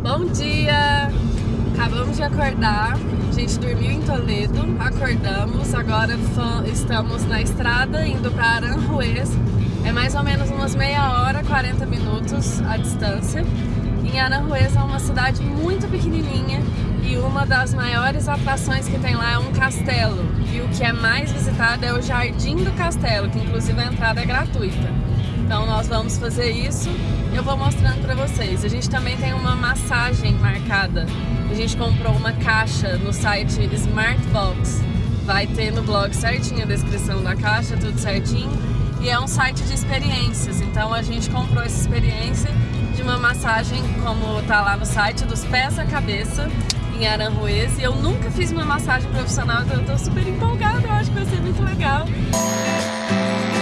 Bom dia! Acabamos de acordar, a gente dormiu em Toledo, acordamos, agora estamos na estrada indo para Aranjuez. É mais ou menos umas meia hora, 40 minutos a distância. Em Aranjuez é uma cidade muito pequenininha e uma das maiores atrações que tem lá é um castelo. E o que é mais visitado é o Jardim do Castelo, que inclusive a entrada é gratuita. Então nós vamos fazer isso eu vou mostrando pra vocês. A gente também tem uma massagem marcada. A gente comprou uma caixa no site Smartbox. Vai ter no blog certinho a descrição da caixa, tudo certinho. E é um site de experiências, então a gente comprou essa experiência de uma massagem, como tá lá no site, dos pés à cabeça, em Aranjuez. E eu nunca fiz uma massagem profissional, então eu tô super empolgada, eu acho que vai ser muito legal. Aranjuez,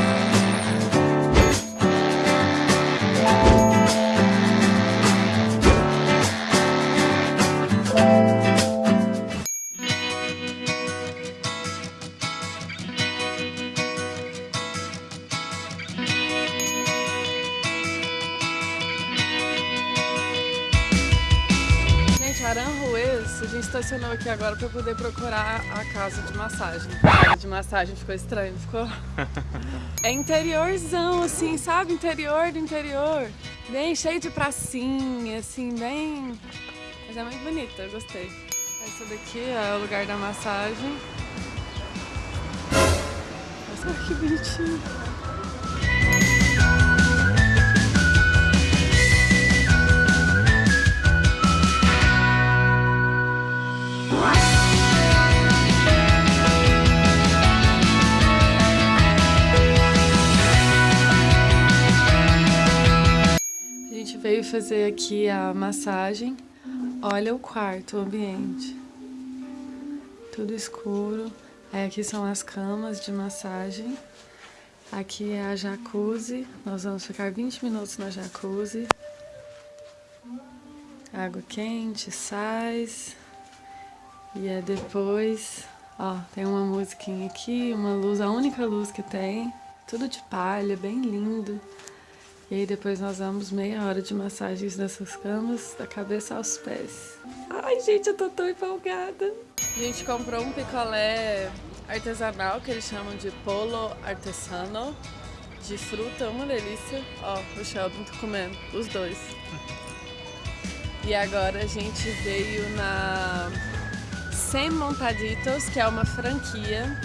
estacionou aqui agora para poder procurar a casa de massagem. A casa de massagem ficou estranho, ficou? É interiorzão, assim, sabe? Interior do interior. Bem cheio de pracinha, assim, bem... Mas é muito bonita, eu gostei. Essa daqui é o lugar da massagem. Nossa, que bonitinho. Fazer aqui a massagem. Olha o quarto, o ambiente. Tudo escuro. Aí aqui são as camas de massagem. Aqui é a jacuzzi. Nós vamos ficar 20 minutos na jacuzzi. Água quente, sais. E é depois... Ó, tem uma musiquinha aqui, uma luz, a única luz que tem. Tudo de palha, bem lindo. E aí depois nós vamos meia hora de massagens nessas camas, da cabeça aos pés. Ai, gente, eu tô tão empolgada. A gente comprou um picolé artesanal, que eles chamam de polo artesano, de fruta, uma delícia. Ó, o Sheldon tá comendo, os dois. E agora a gente veio na Sem Montaditos, que é uma franquia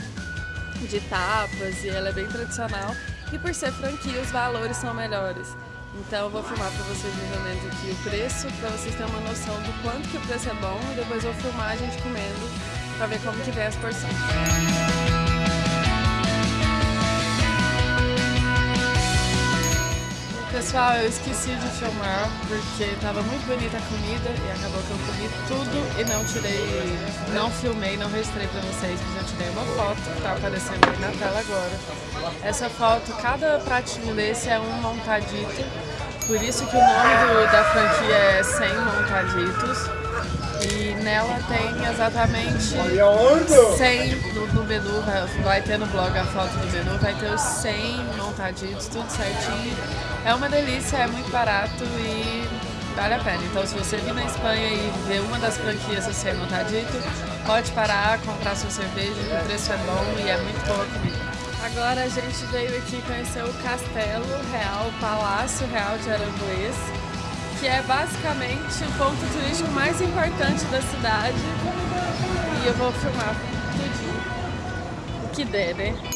de tapas e ela é bem tradicional. E por ser franquia, os valores são melhores. Então eu vou filmar para vocês mais ou menos aqui o preço, para vocês terem uma noção do quanto que o preço é bom e depois eu vou filmar a gente comendo para ver como que vem as porções. Pessoal, eu esqueci de filmar porque estava muito bonita a comida e acabou que eu comi tudo e não tirei, não filmei, não registrei para vocês, mas eu tirei uma foto que está aparecendo aí na tela agora. Essa foto, cada pratinho desse é um montadito, por isso que o nome do, da franquia é 100 montaditos. E nela tem exatamente 100 no, no menu, vai, vai, ter no blog a foto do menu, vai ter os 100 montaditos, tudo certinho. É uma delícia, é muito barato e vale a pena. Então se você vir na Espanha e ver uma das franquias do 100 montadito, pode parar, comprar sua cerveja, o preço é bom e é muito boa a comida. Agora a gente veio aqui conhecer o Castelo Real, o Palácio Real de Aranjuez que é basicamente o ponto turístico mais importante da cidade. E eu vou filmar tudinho. O que der, né?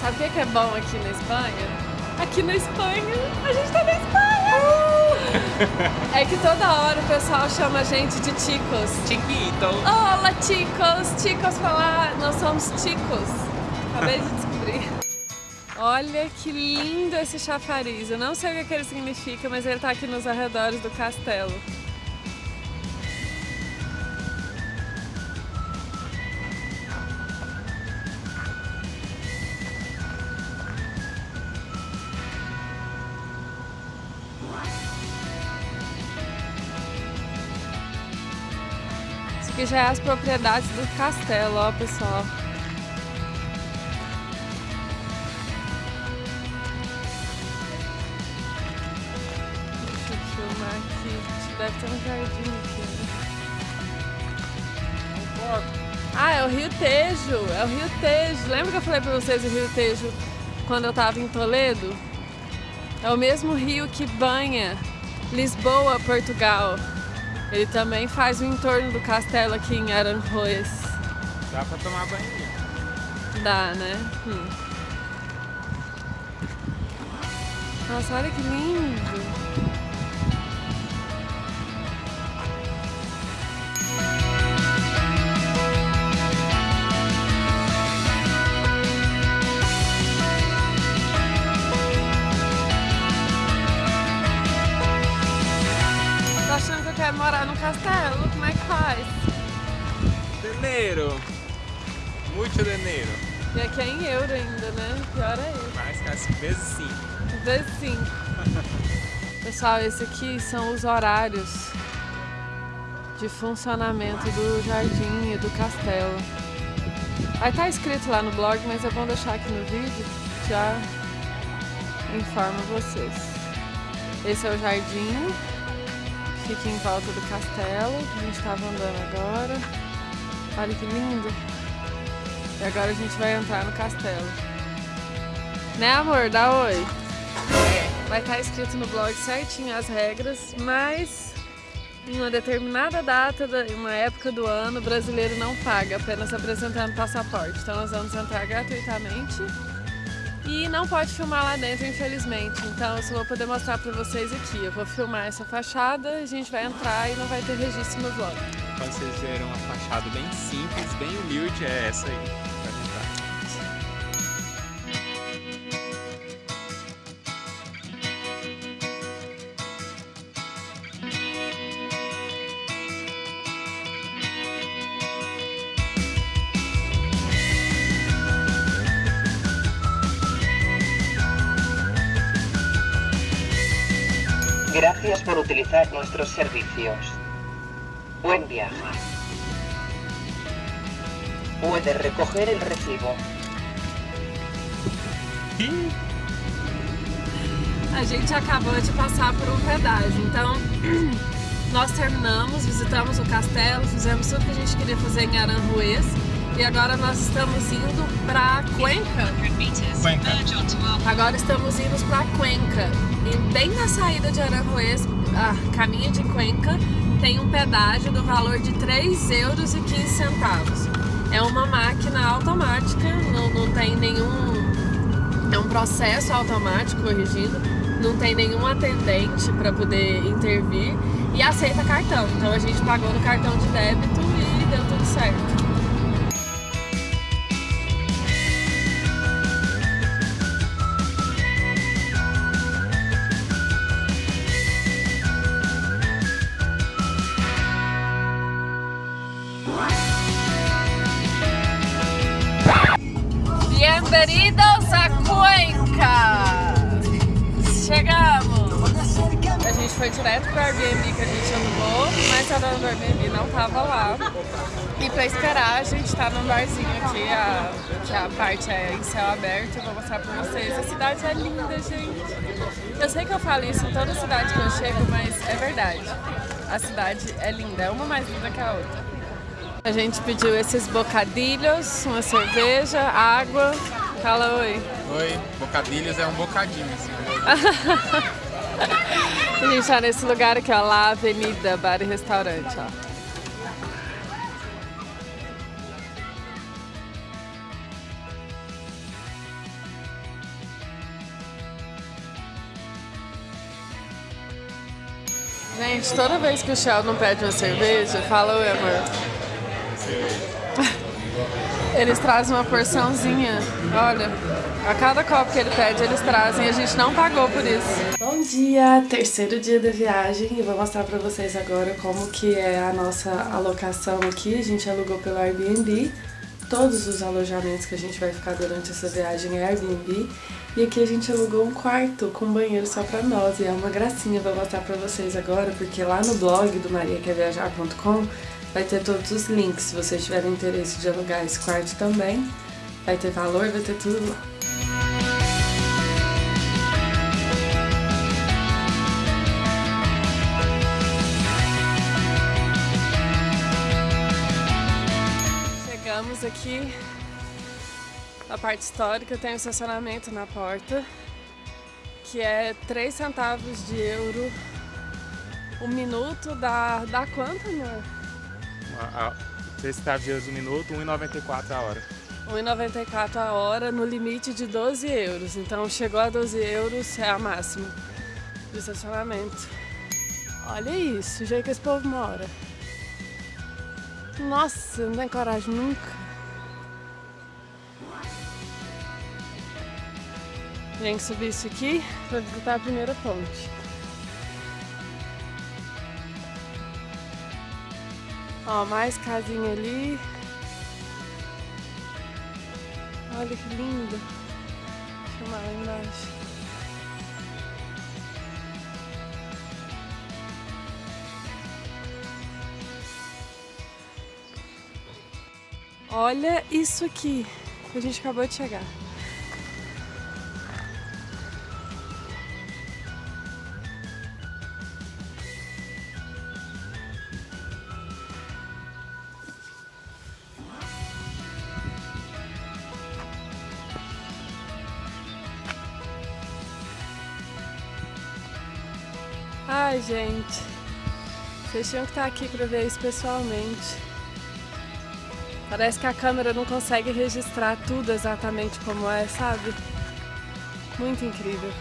Sabe o que é bom aqui na Espanha? aqui na Espanha. A gente tá na Espanha! Uh! É que toda hora o pessoal chama a gente de chicos. Chiquito. Olá, chicos! Chicos falar, nós somos chicos. Acabei de descobrir. Olha que lindo esse chafariz. Eu não sei o que ele significa, mas ele tá aqui nos arredores do castelo. Aqui já é as propriedades do castelo, ó pessoal. Deixa eu filmar aqui. Deve ter um jardim aqui, né? Ah, é o Rio Tejo, é o Rio Tejo. Lembra que eu falei pra vocês o Rio Tejo quando eu tava em Toledo? É o mesmo rio que banha Lisboa, Portugal. Ele também faz o entorno do castelo aqui em Aranjuez. Dá pra tomar banho? Dá, né? Hum. Nossa, olha que lindo! Pior é isso. Mais que vezes sim. Vezes sim. Pessoal, esse aqui são os horários de funcionamento do jardim e do castelo. Vai estar escrito lá no blog, mas é bom deixar aqui no vídeo, já informo vocês. Esse é o jardim, fica em volta do castelo, a gente estava andando agora. Olha que lindo! E agora a gente vai entrar no castelo. Né amor? Dá oi! Vai estar escrito no blog certinho as regras, mas em uma determinada data, em uma época do ano, o brasileiro não paga, apenas apresentando passaporte. Então nós vamos entrar gratuitamente e não pode filmar lá dentro, infelizmente. Então eu só vou poder mostrar pra vocês aqui. Eu vou filmar essa fachada, a gente vai entrar e não vai ter registro no. Quando vocês verem uma fachada bem simples, bem humilde, é essa aí. Gracias por utilizar nuestros servicios. Buen viaje. Puede recoger el recibo. A gente acabou de passar por um pedágio, então nós terminamos, visitamos o castelo, fizemos tudo que a gente queria fazer em Aranjuez e agora nós estamos indo para Cuenca. Cuenca. Agora estamos indo para Cuenca e bem na saída de Aranjuez, a caminho de Cuenca, tem um pedágio do valor de 3 euros e 15 centavos. É uma máquina automática, não, não tem nenhum é um processo automático corrigido, não tem nenhum atendente para poder intervir e aceita cartão. Então a gente pagou no cartão de débito e deu tudo certo. Foi direto pro Airbnb que a gente alugou, mas a dona do Airbnb não tava lá. E pra esperar, a gente tá num barzinho aqui, a, que a parte é em céu aberto. Eu vou mostrar pra vocês. A cidade é linda, gente. Eu sei que eu falo isso em toda cidade que eu chego, mas é verdade. A cidade é linda, é uma mais linda que a outra. A gente pediu esses bocadilhos, uma cerveja, água. Fala oi. Oi, bocadilhos é um bocadinho, assim. A gente tá nesse lugar aqui, ó, lá Avenida Bar e Restaurante, ó. Gente, toda vez que o Sheldon pede uma cerveja, fala oi, amor. Eles trazem uma porçãozinha, olha. A cada copo que ele pede, eles trazem a gente não pagou por isso. Bom dia, terceiro dia da viagem e vou mostrar pra vocês agora como que é a nossa alocação aqui. A gente alugou pelo Airbnb. Todos os alojamentos que a gente vai ficar durante essa viagem é Airbnb. E aqui a gente alugou um quarto com banheiro só pra nós. E é uma gracinha, vou mostrar pra vocês agora, porque lá no blog do mariaquerviajar.com vai ter todos os links. Se vocês tiverem interesse de alugar esse quarto também, vai ter valor, vai ter tudo lá. Aqui a parte histórica tem um estacionamento na porta, que é 3 centavos de euro um minuto, dá, dá quanto, amor? A, a, 3 centavos de euros um minuto, 1,94 a hora. 1,94 a hora no limite de 12 euros. Então chegou a 12 euros é a máxima de estacionamento. Olha isso, o jeito que esse povo mora. Nossa, não tem coragem nunca. Tem que subir isso aqui para visitar a primeira ponte. Ó, mais casinha ali. Olha que linda. Deixa eu lá embaixo. Olha isso aqui. A gente acabou de chegar. Ai, gente. Vocês tinham que estar aqui para ver isso pessoalmente. Parece que a câmera não consegue registrar tudo exatamente como é, sabe? Muito incrível.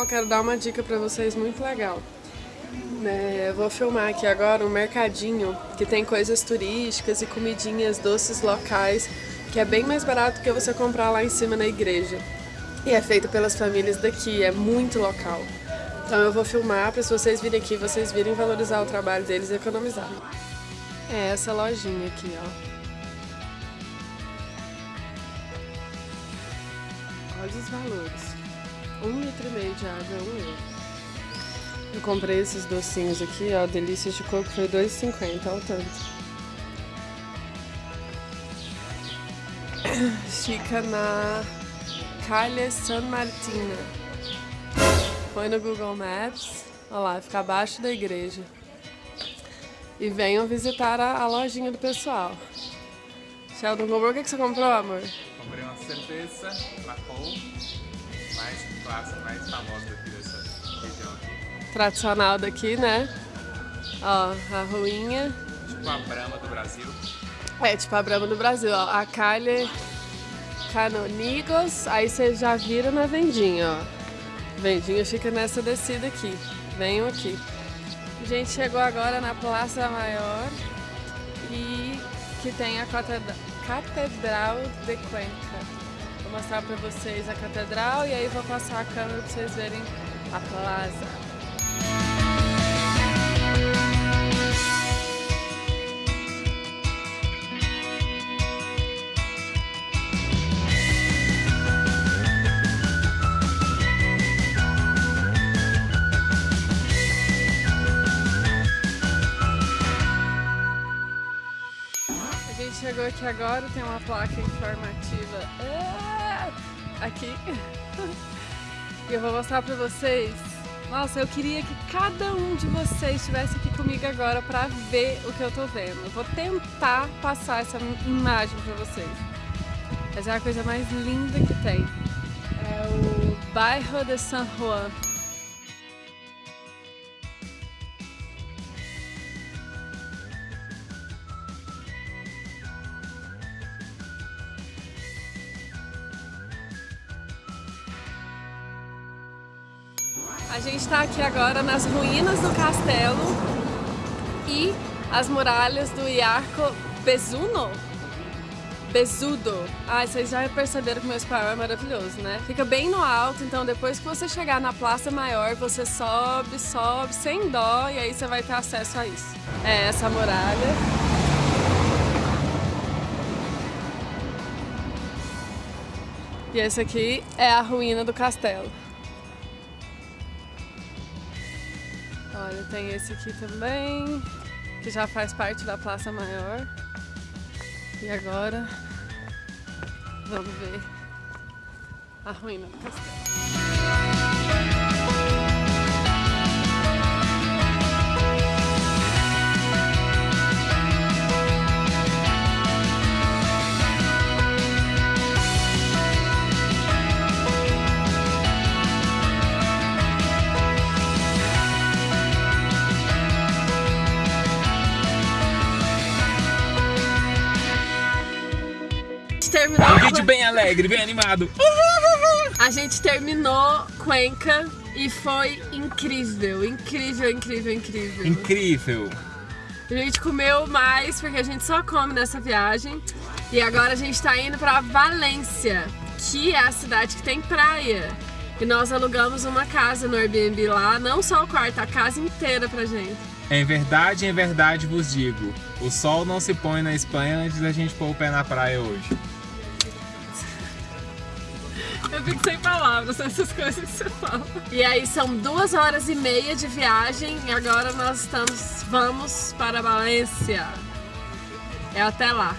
Eu quero dar uma dica para vocês muito legal. É, vou filmar aqui agora um mercadinho que tem coisas turísticas e comidinhas doces locais que é bem mais barato que você comprar lá em cima na igreja. E é feito pelas famílias daqui, é muito local. Então eu vou filmar para se vocês virem aqui, vocês virem valorizar o trabalho deles e economizar. É essa lojinha aqui, ó. Olha os valores. Um litro e meio de água é um euro. Eu comprei esses docinhos aqui, ó, delícias de coco, foi R$2,50 ao tanto. Fica na Calha San Martina. Põe no Google Maps, olha lá, fica abaixo da igreja. E venham visitar a, a lojinha do pessoal. Sheldon comprou, o que, que você comprou, amor? Comprei uma cerveja Lacou, mais clássica, mais famosa aqui. Tradicional daqui, né? Ó, a ruinha. Tipo a Brahma do Brasil. É, tipo a Brahma do Brasil, ó. A Calha Canonigos, aí você já vira na vendinha, ó. Vendinha fica nessa descida aqui. Venham aqui. A gente chegou agora na Praça Maior e que tem a Catedral de Cuenca. Vou mostrar pra vocês a catedral e aí vou passar a câmera pra vocês verem a plaza. Agora, tem uma placa informativa é, aqui. E eu vou mostrar pra vocês. Nossa, eu queria que cada um de vocês estivesse aqui comigo agora pra ver o que eu tô vendo. Eu vou tentar passar essa imagem pra vocês. Essa é a coisa mais linda que tem. É o bairro de San Juan. Gente está aqui agora nas ruínas do castelo e as muralhas do Iarco Bezuno. Besudo. Ai, vocês já perceberam que meu espanhol é maravilhoso, né? Fica bem no alto, então depois que você chegar na Praça Maior, você sobe, sobe, sem dó, e aí você vai ter acesso a isso. É essa muralha. E esse aqui é a ruína do castelo. Olha, tem esse aqui também, que já faz parte da Praça Maior. E agora vamos ver a ruína do castelo. Bem alegre, bem animado. A gente terminou Cuenca e foi incrível, incrível, incrível, incrível. Incrível. A gente comeu mais porque a gente só come nessa viagem. E agora a gente tá indo pra Valência, que é a cidade que tem praia. E nós alugamos uma casa no Airbnb lá, não só o quarto, a casa inteira pra gente. Em verdade, em verdade vos digo, o sol não se põe na Espanha antes da gente pôr o pé na praia hoje. Eu fico sem palavras essas coisas que você fala. E aí são duas horas e meia de viagem e agora nós estamos, vamos para Valência. É até lá.